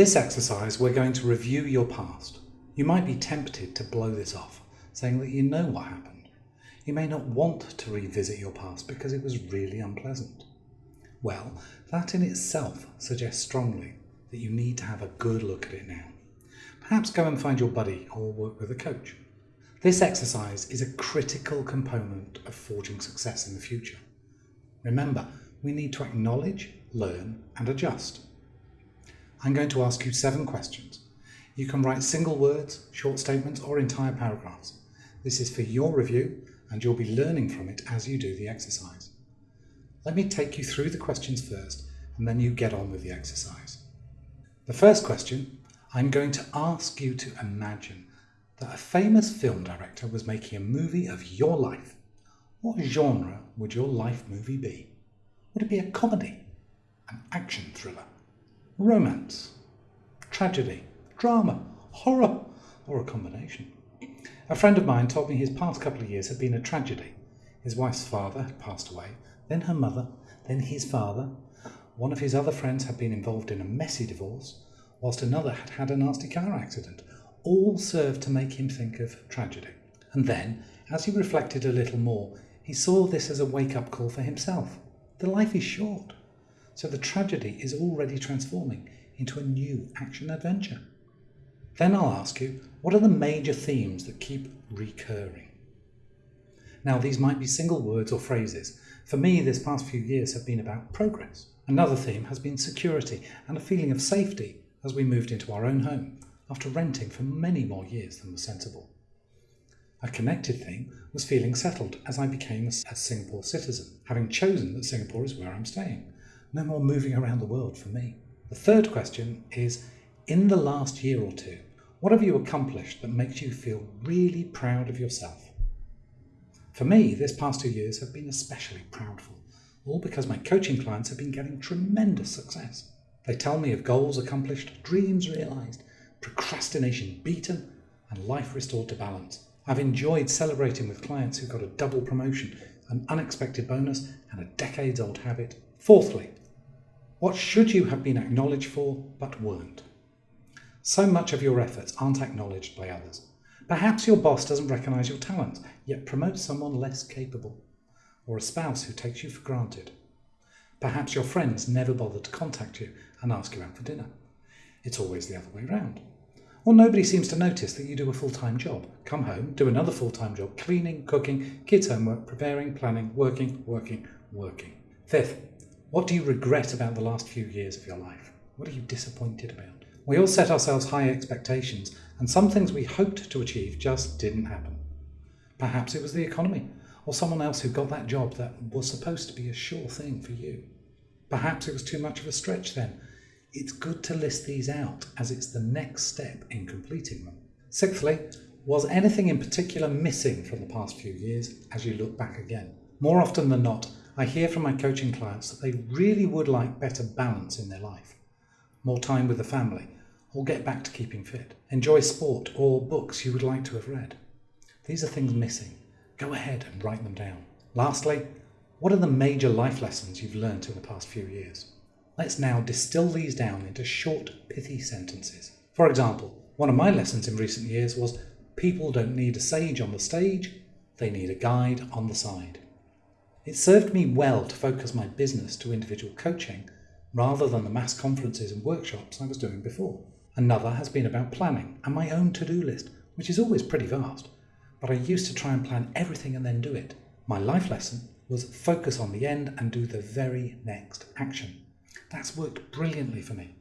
this exercise, we're going to review your past. You might be tempted to blow this off, saying that you know what happened. You may not want to revisit your past because it was really unpleasant. Well, that in itself suggests strongly that you need to have a good look at it now. Perhaps go and find your buddy or work with a coach. This exercise is a critical component of forging success in the future. Remember, we need to acknowledge, learn and adjust. I'm going to ask you seven questions. You can write single words, short statements or entire paragraphs. This is for your review and you'll be learning from it as you do the exercise. Let me take you through the questions first and then you get on with the exercise. The first question, I'm going to ask you to imagine that a famous film director was making a movie of your life. What genre would your life movie be? Would it be a comedy, an action thriller, romance, tragedy, drama, horror, or a combination? A friend of mine told me his past couple of years had been a tragedy. His wife's father had passed away, then her mother, then his father. One of his other friends had been involved in a messy divorce, whilst another had had a nasty car accident. All served to make him think of tragedy. And then, as he reflected a little more, he saw this as a wake-up call for himself. The life is short, so the tragedy is already transforming into a new action adventure. Then I'll ask you, what are the major themes that keep recurring? Now, these might be single words or phrases. For me, this past few years have been about progress. Another theme has been security and a feeling of safety as we moved into our own home after renting for many more years than was sensible. A connected theme was feeling settled as I became a, Singapore citizen, having chosen that Singapore is where I'm staying. No more moving around the world for me. The third question is, in the last year or two, what have you accomplished that makes you feel really proud of yourself? For me, this past two years have been especially proudful, all because my coaching clients have been getting tremendous success. They tell me of goals accomplished, dreams realised, procrastination beaten, and life restored to balance. I've enjoyed celebrating with clients who got a double promotion, an unexpected bonus, and a decades old habit. Fourthly, what should you have been acknowledged for but weren't? So much of your efforts aren't acknowledged by others. Perhaps your boss doesn't recognise your talent, yet promotes someone less capable, or a spouse who takes you for granted. Perhaps your friends never bother to contact you and ask you out for dinner. It's always the other way round. Or nobody seems to notice that you do a full-time job. Come home, do another full-time job, cleaning, cooking, kids' homework, preparing, planning, working, working, working. Fifth, what do you regret about the last few years of your life? What are you disappointed about? We all set ourselves high expectations, and some things we hoped to achieve just didn't happen. Perhaps it was the economy, or someone else who got that job that was supposed to be a sure thing for you. Perhaps it was too much of a stretch then. It's good to list these out, as it's the next step in completing them. Sixthly, was anything in particular missing from the past few years as you look back again? More often than not, I hear from my coaching clients that they really would like better balance in their life, more time with the family, or get back to keeping fit. Enjoy sport or books you would like to have read. These are things missing. Go ahead and write them down. Lastly, what are the major life lessons you've learned in the past few years? Let's now distill these down into short, pithy sentences. For example, one of my lessons in recent years was people don't need a sage on the stage, they need a guide on the side. It served me well to focus my business to individual coaching rather than the mass conferences and workshops I was doing before. Another has been about planning and my own to-do list, which is always pretty vast, but I used to try and plan everything and then do it. My life lesson was focus on the end and do the very next action. That's worked brilliantly for me.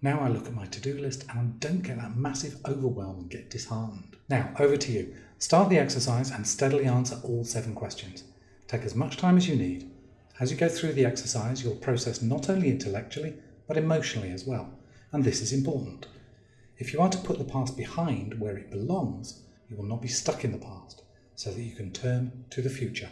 Now I look at my to-do list and I don't get that massive overwhelm and get disheartened. Now, over to you. Start the exercise and steadily answer all seven questions. Take as much time as you need. As you go through the exercise, you'll process not only intellectually, but emotionally as well and this is important. If you are to put the past behind where it belongs, you will not be stuck in the past, so that you can turn to the future.